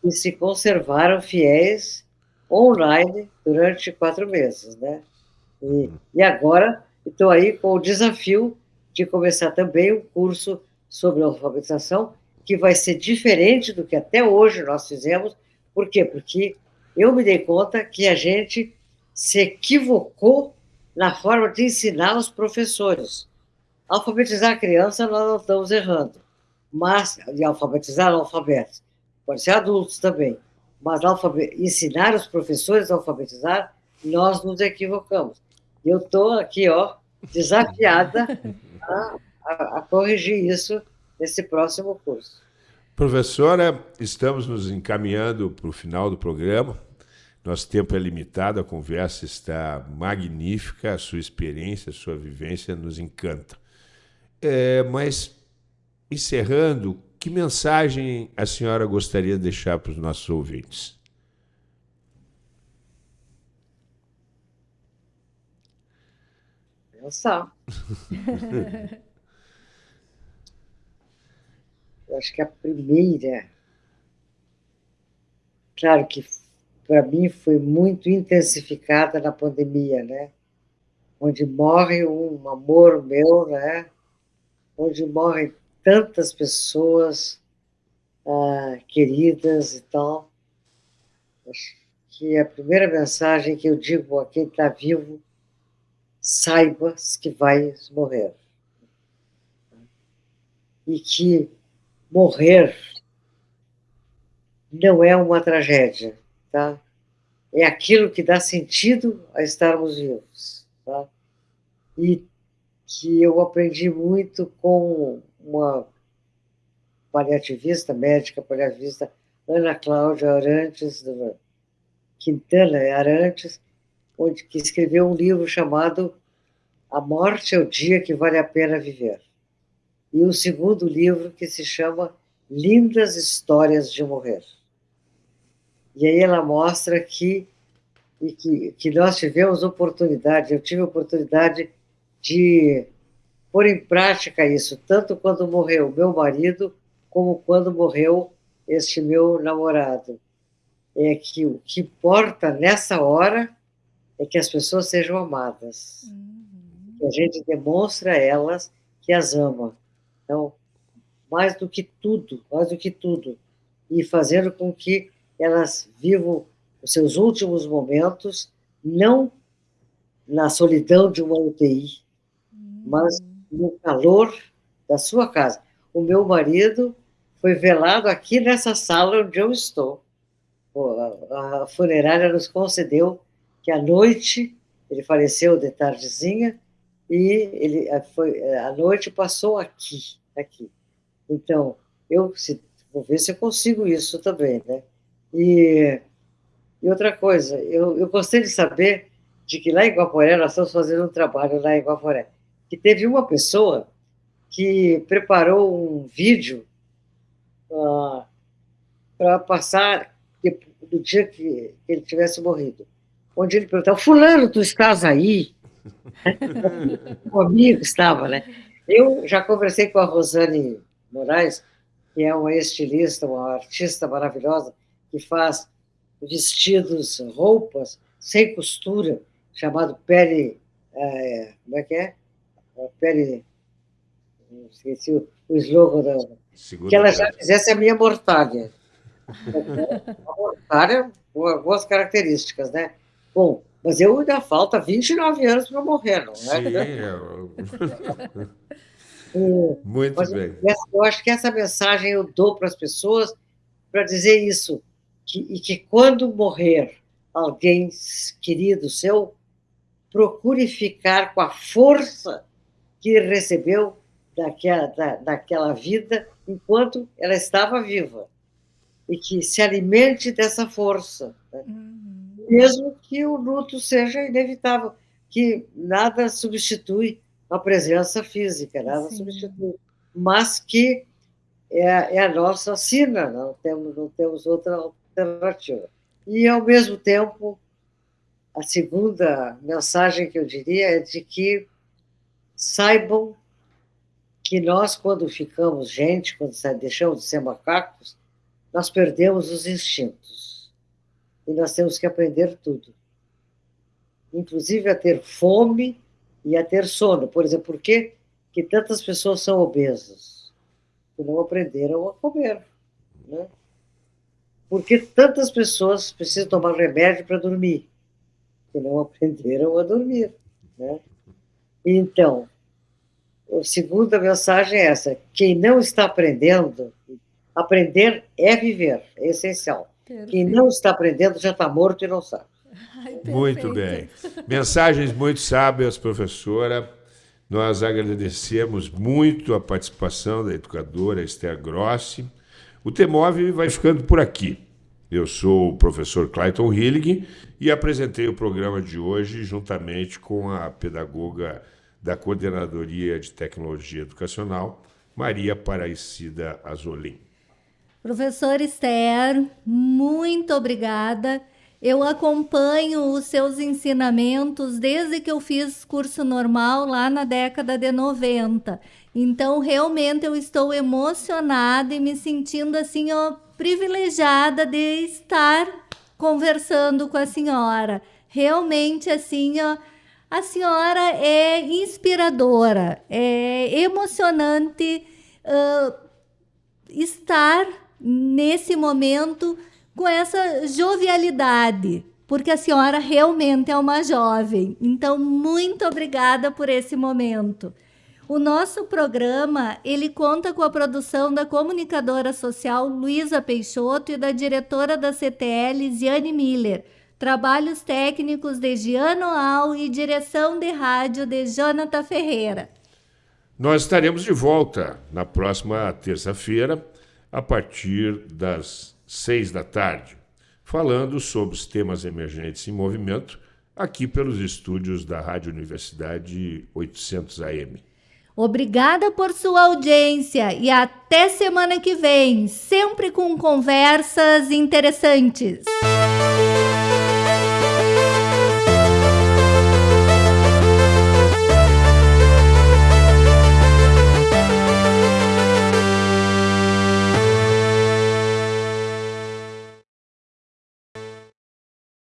Speaker 3: que se conservaram fiéis online durante quatro meses, né? E, e agora estou aí com o desafio de começar também um curso sobre alfabetização que vai ser diferente do que até hoje nós fizemos. Por quê? Porque eu me dei conta que a gente se equivocou na forma de ensinar os professores. Alfabetizar a criança, nós não estamos errando, mas, de alfabetizar alfabetos, pode ser adultos também, mas ensinar os professores a alfabetizar, nós nos equivocamos. Eu estou aqui, ó, desafiada a, a, a corrigir isso nesse próximo curso.
Speaker 1: Professora, estamos nos encaminhando para o final do programa. Nosso tempo é limitado, a conversa está magnífica, a sua experiência, a sua vivência nos encanta. É, mas, encerrando, que mensagem a senhora gostaria de deixar para os nossos ouvintes?
Speaker 3: Pensar. Eu acho que a primeira, claro que para mim foi muito intensificada na pandemia, né? Onde morre um amor meu, né? Onde morrem tantas pessoas ah, queridas e tal. Acho que a primeira mensagem que eu digo a quem está vivo, saiba que vai morrer. E que morrer não é uma tragédia, tá? É aquilo que dá sentido a estarmos vivos, tá? E que eu aprendi muito com uma paliativista, médica paliativista, Ana Cláudia Arantes, Quintana Arantes, onde, que escreveu um livro chamado A Morte é o Dia que Vale a Pena Viver e o segundo livro que se chama Lindas Histórias de Morrer. E aí ela mostra que, que, que nós tivemos oportunidade, eu tive oportunidade de pôr em prática isso, tanto quando morreu meu marido, como quando morreu este meu namorado. É que o que importa nessa hora é que as pessoas sejam amadas. Uhum. Que a gente demonstra a elas que as ama. Então, mais do que tudo, mais do que tudo, e fazendo com que elas vivam os seus últimos momentos, não na solidão de uma UTI, mas no calor da sua casa. O meu marido foi velado aqui nessa sala onde eu estou. A funerária nos concedeu que à noite, ele faleceu de tardezinha, e ele foi, a noite passou aqui, aqui. Então, eu se, vou ver se eu consigo isso também, né? E, e outra coisa, eu, eu gostei de saber de que lá em Guaporé, nós estamos fazendo um trabalho lá em Guaporé, que teve uma pessoa que preparou um vídeo uh, ah, para passar do dia que ele tivesse morrido, onde ele perguntava, fulano, tu estás aí? o amigo estava, né? Eu já conversei com a Rosane Moraes, que é uma estilista, uma artista maravilhosa, que faz vestidos, roupas sem costura, chamado pele. É, como é que é? pele. Esqueci o, o slogan da. Segura que ela já fizesse a minha mortalha. A mortalha com algumas características, né? Bom, mas eu ainda falta 29 anos para morrer, não é? Sim, eu...
Speaker 1: Muito mas bem.
Speaker 3: Eu acho que essa mensagem eu dou para as pessoas para dizer isso, que, e que quando morrer alguém querido seu, procure ficar com a força que recebeu daquela, da, daquela vida enquanto ela estava viva e que se alimente dessa força, né? uhum. Mesmo que o luto seja inevitável, que nada substitui a presença física, nada Sim. substitui, mas que é, é, a nossa sina, não temos, não temos outra alternativa. E, ao mesmo tempo, a segunda mensagem que eu diria é de que saibam que nós, quando ficamos gente, quando deixamos de ser macacos, nós perdemos os instintos. E nós temos que aprender tudo. Inclusive a ter fome e a ter sono. Por exemplo, por que, que tantas pessoas são obesas? Porque não aprenderam a comer. Né? Por que tantas pessoas precisam tomar remédio para dormir? Porque não aprenderam a dormir. Né? Então, a segunda mensagem é essa: quem não está aprendendo, aprender é viver, é essencial. Perfeito. Quem não está aprendendo já está morto e não sabe.
Speaker 1: Ai, muito bem. Mensagens muito sábias, professora. Nós agradecemos muito a participação da educadora Esther Grossi. O Temov vai ficando por aqui. Eu sou o professor Clayton Hillig e apresentei o programa de hoje juntamente com a pedagoga da Coordenadoria de Tecnologia Educacional, Maria Paraicida Azolim.
Speaker 2: Professor Esther, muito obrigada. Eu acompanho os seus ensinamentos desde que eu fiz curso normal lá na década de 90. Então, realmente eu estou emocionada e me sentindo assim, ó, privilegiada de estar conversando com a senhora. Realmente assim, ó, a senhora é inspiradora, é emocionante uh, estar nesse momento com essa jovialidade, porque a senhora realmente é uma jovem. Então, muito obrigada por esse momento. O nosso programa, ele conta com a produção da comunicadora social Luísa Peixoto e da diretora da CTL, Ziane Miller Trabalhos técnicos de Giano Al e direção de rádio de Jonathan Ferreira.
Speaker 1: Nós estaremos de volta na próxima terça-feira, a partir das seis da tarde, falando sobre os temas emergentes em movimento, aqui pelos estúdios da Rádio Universidade 800 AM.
Speaker 2: Obrigada por sua audiência e até semana que vem, sempre com conversas interessantes.